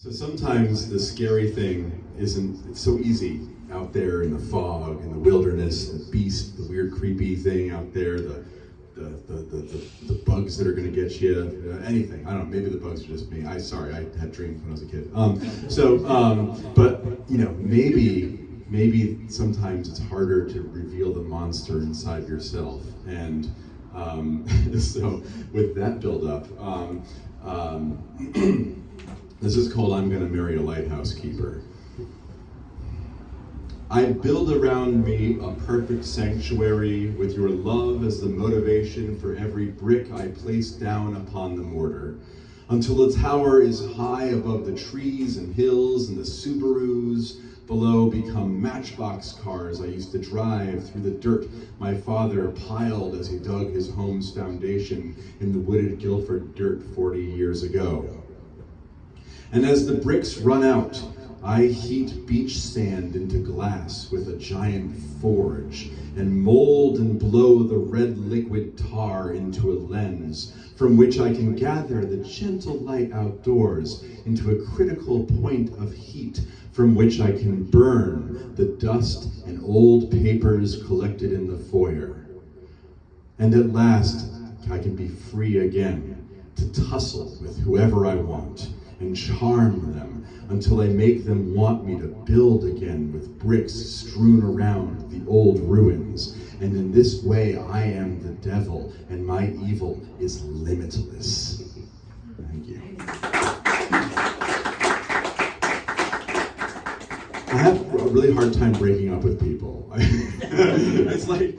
So sometimes the scary thing isn't, it's so easy out there in the fog, in the wilderness, the beast, the weird creepy thing out there, the, the, the, the, the, bugs that are gonna get you, uh, anything. I don't know, maybe the bugs are just me. I, sorry, I had dreams when I was a kid. Um, so, um, but, you know, maybe, maybe sometimes it's harder to reveal the monster inside yourself. And um, so with that build up, um, um, This is called I'm Gonna Marry a Lighthouse Keeper. I build around me a perfect sanctuary with your love as the motivation for every brick I place down upon the mortar. Until the tower is high above the trees and hills and the Subarus below become matchbox cars I used to drive through the dirt my father piled as he dug his home's foundation in the wooded Guilford dirt 40 years ago. And as the bricks run out, I heat beach sand into glass with a giant forge and mold and blow the red liquid tar into a lens from which I can gather the gentle light outdoors into a critical point of heat from which I can burn the dust and old papers collected in the foyer. And at last, I can be free again to tussle with whoever I want and charm them until I make them want me to build again with bricks strewn around the old ruins. And in this way, I am the devil, and my evil is limitless. Thank you. I have a really hard time breaking up with people. it's like